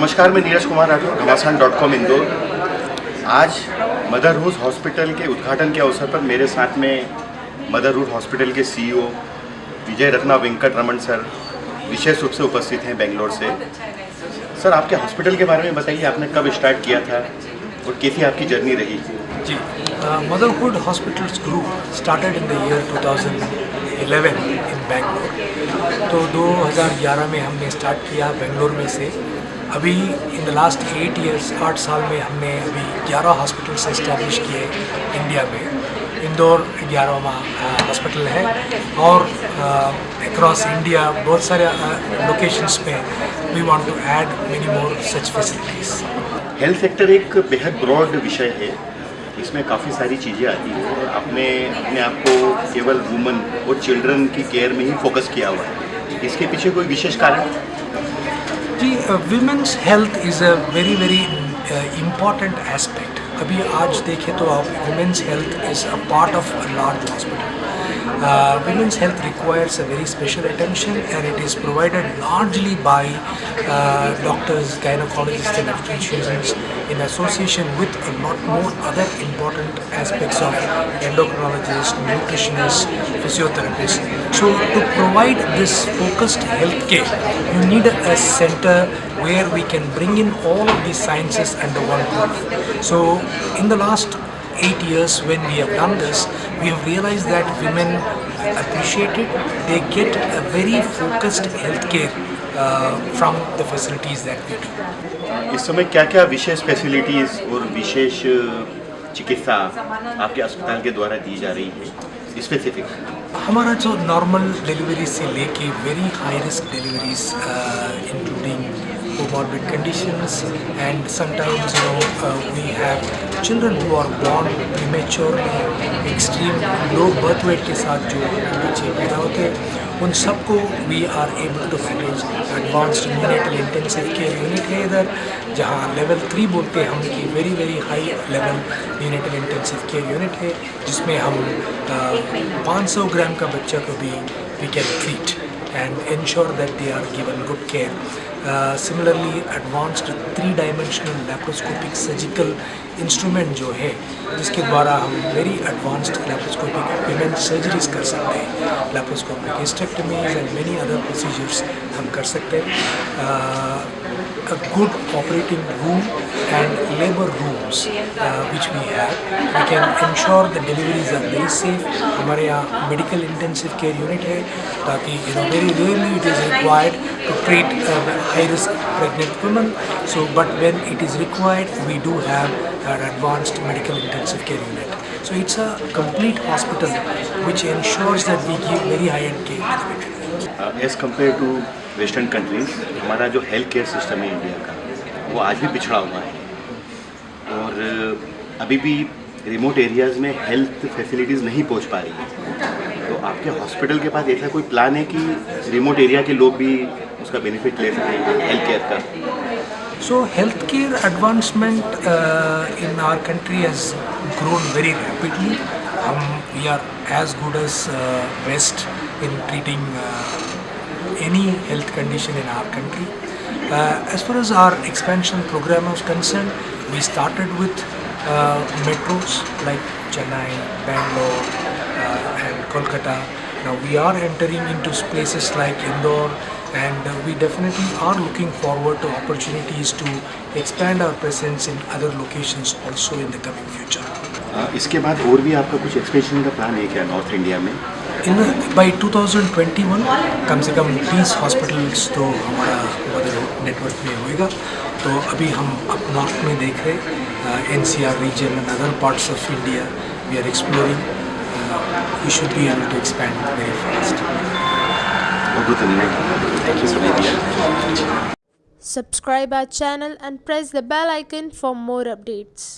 नमस्कार, मैं नीरज कुमार राठौर, घमासान डॉट कॉम, इंदौर। आज मदर रूज हॉस्पिटल के उद्घाटन के अवसर पर मेरे साथ में मदर रूज हॉस्पिटल के सीईओ विजय रत्ना वेंकट रमन सर विशेष रूप से उपस्थित हैं बेंगलोर से। सर, आपके हॉस्पिटल के बारे में बताइए, आपने कब स्टार्ट किया था और कैसी आपकी जर्नी रही? जी Motherhood hospitals group started in the year 2011 in Bangalore. तो 2011 में हमने स्टार्ट किया बेंगलोर में से। अभी in the last eight years आठ साल में हमने अभी 11 हॉस्पिटल्स इस्टेब्लिश किए इंडिया में। इंदौर ग्यारहवा हॉस्पिटल है और अक्रॉस इंडिया बहुत सारे लोकेशंस पे we want to add many more such facilities health sector एक बेहद ब्रॉड विषय है। इसमें काफ़ी सारी चीज़ें आती हैं। और आपने अपने आप को केवल वुमन और चिल्ड्रन की केयर में ही फोकस किया हुआ है। इसके पीछे कोई विशेष कारण? जी women's health is a very very important aspect अभी आज देखें तो आप women's health is a part of a large hospital Uh, women's health requires a very special attention and it is provided largely by uh, doctors, gynecologists and obstetricians in association with a lot more other important aspects of endocrinologists, nutritionists, physiotherapists. So to provide this focused health care, you need a center where we can bring in all of these sciences under one roof. So in the last eight years when we have done this, we have realized that women appreciate it. They get a very focused healthcare uh, from the facilities that we do. इस समय क्या क्या विशेष facilities और विशेष चिकित्सा आपके अस्पताल के द्वारा दी जा रही है स्पेसिफिक हमारा जो नॉर्मल डिलीवरी से लेके very high risk deliveries including Comorbid conditions and sometimes you know uh, we have children who are born prematurely extreme low birth weight के साथ जो बच्चे पैदा होते हैं उन सबको we are able to manage advanced neonatal intensive care unit है इधर जहाँ लेवल थ्री बोलते हैं हम कि very very high level neonatal intensive care unit है जिसमें हम uh, 500 ग्राम का बच्चा को भी we can treat and ensure that they are given good care. Uh, advanced three dimensional laparoscopic surgical instrument जो है जिसके द्वारा हम very advanced laparoscopic women surgeries कर सकते हैं। Laparoscopic hysterectomies and many other procedures हम कर सकते हैं। Good operating room and labour rooms which we have we can ensure the deliveries are very safe हमारे यहाँ मेडिकल इंटेंसिव केयर यूनिट है, ताकि you know very rarely it is required to treat high risk pregnant woman so but when it is required we do have an advanced medical intensive care unit so it's a complete hospital which ensures that we give very high end care Uh, compare to western countries हमारा जो health care system है India का वो आज भी पिछड़ा हुआ है। और अभी भी रिमोट एरियाज़ में हेल्थ फैसिलिटीज़ नहीं पहुँच पा रही है। तो आपके हॉस्पिटल के पास ऐसा कोई प्लान है कि रिमोट एरिया के लोग भी उसका बेनिफिट ले सकें हेल्थ केयर का? So health care advancement in our country has grown very rapidly. हम we are as as uh, West in treating uh, any health condition in our country. Uh, as far as our expansion program is concerned, we started with uh, metros like Chennai, Bangalore uh, and Kolkata. Now we are entering into places like Indore and we definitely are looking forward to opportunities to expand our presence in other locations also in the coming future. इसके बाद और भी आपका कुछ expansion का plan है क्या north India में इन बाई 2021 कम से कम 20 हॉस्पिटल्स तो हमारा मदर नेटवर्क में होएगा। तो अभी हम अब नॉर्थ में देख रहे N C R region and other parts of India we are exploring we should be able to expand very fast Subscribe our channel and press the bell icon for more updates.